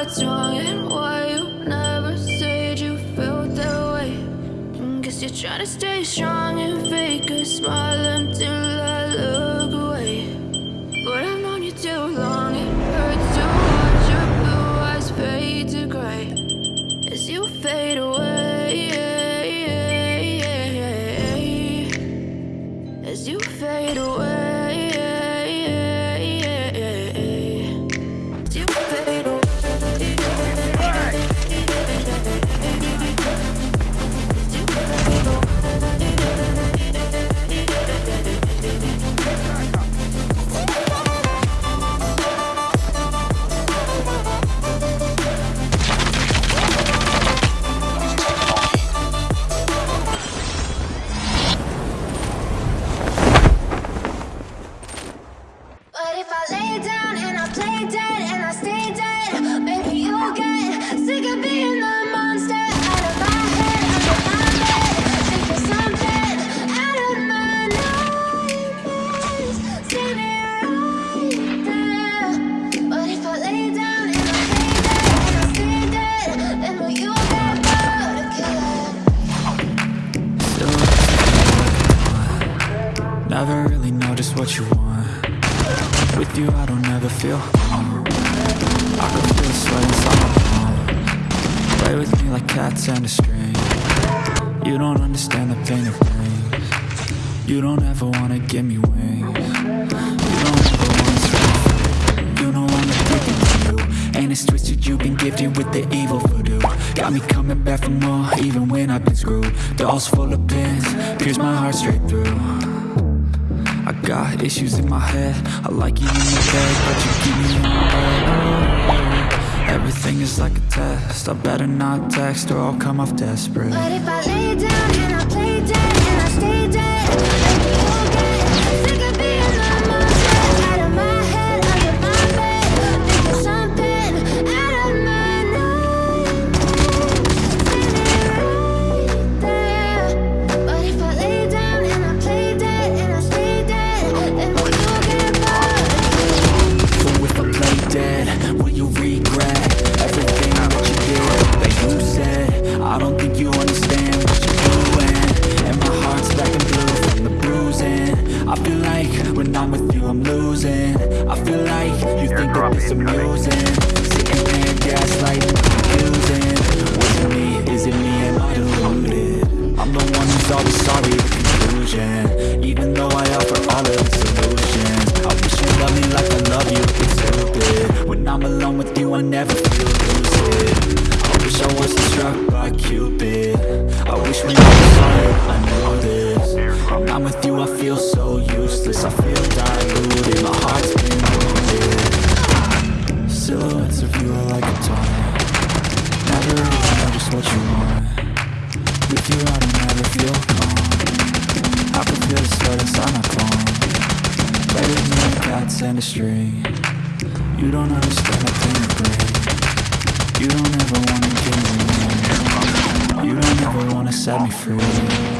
what's wrong and why you never said you felt that way. And guess you're trying to stay strong and fake a smile until I look away. But I've known you too long, it hurts to watch your blue eyes fade to gray as you fade away. As you fade away. As you fade away. Never really know just what you want. With you I don't ever feel calm I can feel the sweat inside my palm Play with me like cats and a string. You don't understand the pain it brings. You don't ever wanna give me wings. You don't ever wanna free You know I'm addicted to you And it's twisted you've been gifted with the evil voodoo. Got me coming back for more even when I've been screwed. Dolls full of pins, pierce my heart straight through I got issues in my head. I like you in the bed, but you keep me in my bed Everything is like a test. I better not text or I'll come off desperate. But if I lay down and I play dead amusing Sitting there gaslighting, confusing Was it me, is it me, am I deluded? I'm the one who's always sorry, the conclusion Even though I offer all of the solutions. I wish you loved me like I love you, it's stupid. When I'm alone with you I never feel lucid. I wish I wasn't struck by Cupid. I wish when I was sorry I knew this. When I'm with you I feel so useless. I feel diluted, my heart's Silhouettes of you are like a taunt. Never really know just what you want With you I don't ever feel calm. I can feel the sweat inside my palm Play with me like cats and a string You don't understand the pain it brings You don't ever wanna give me. You don't ever wanna set me free